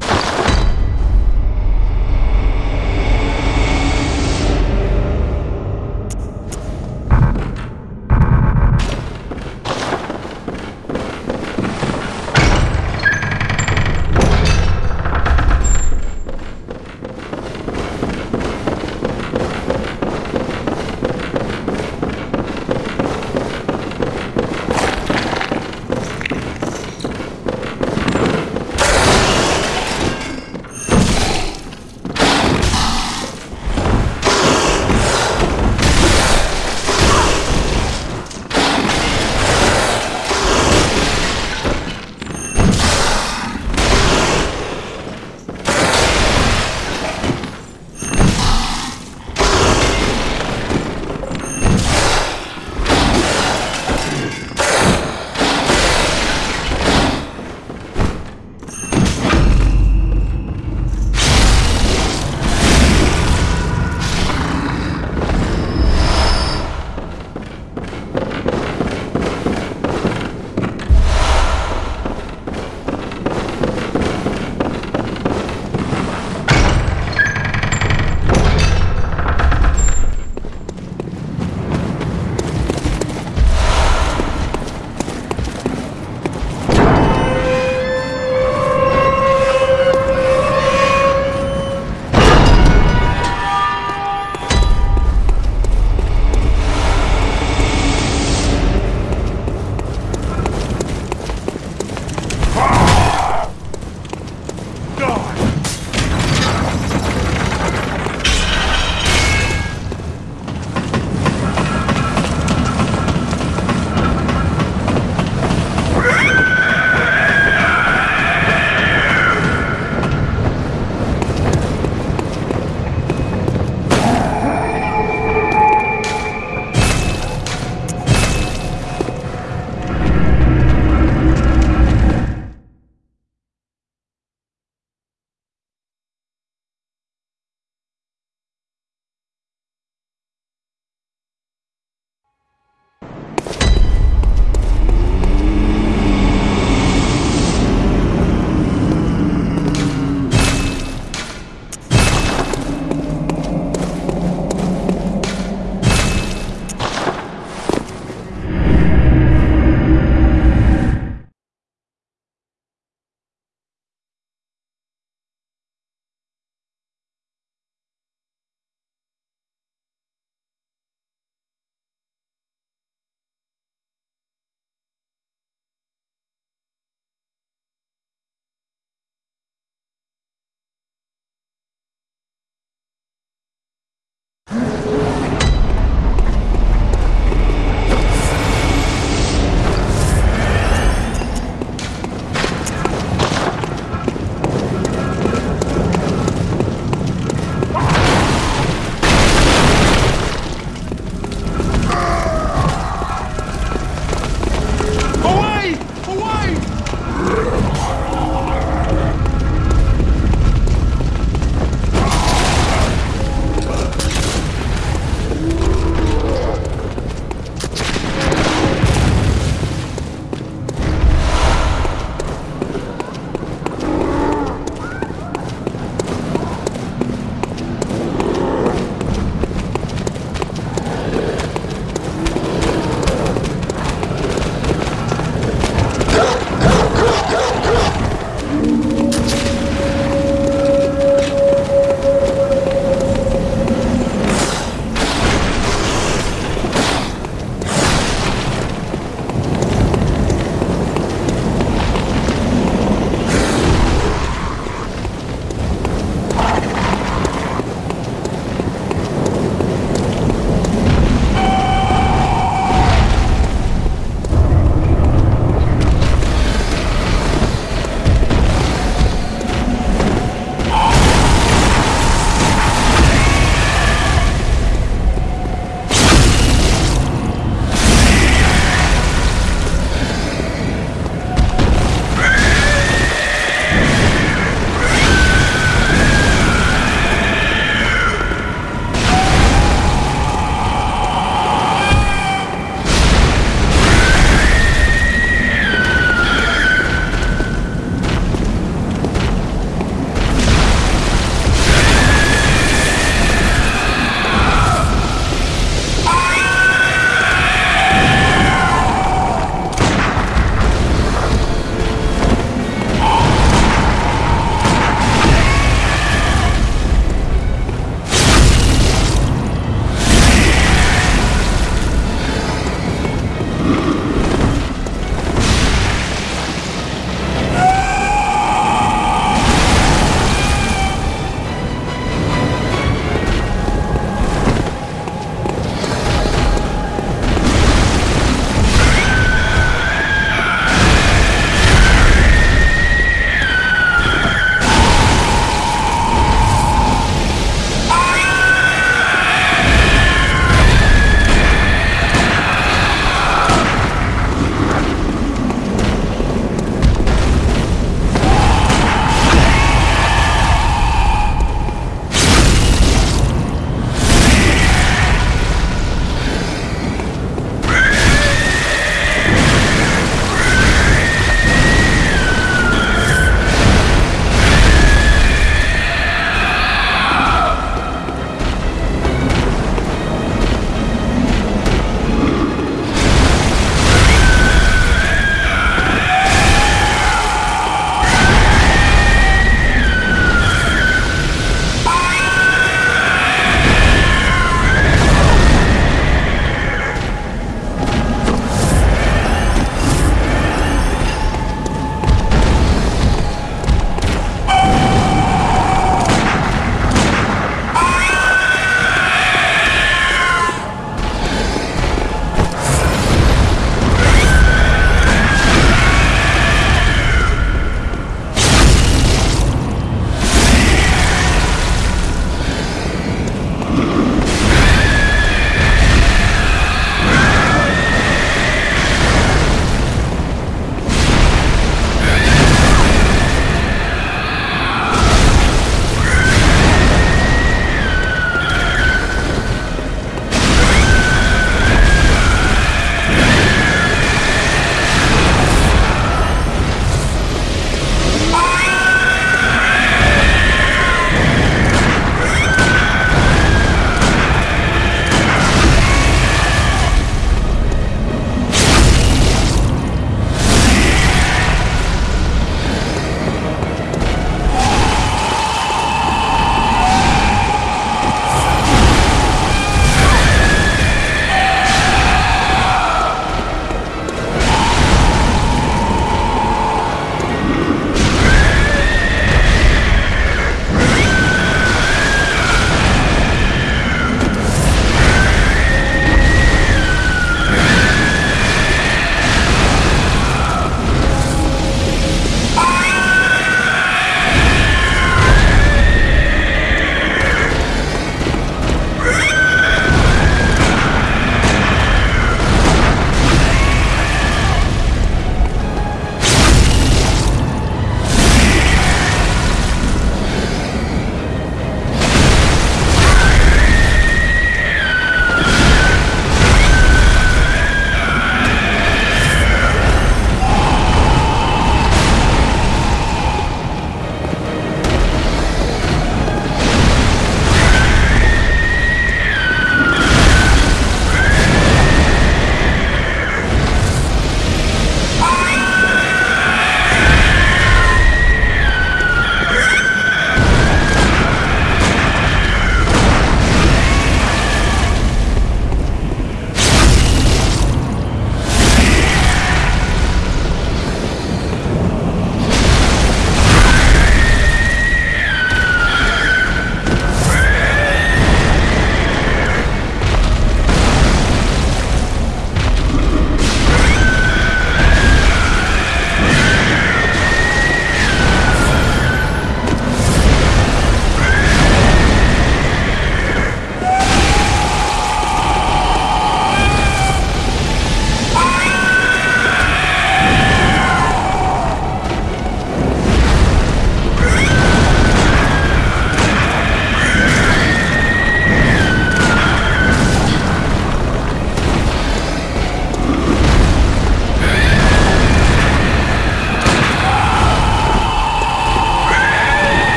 you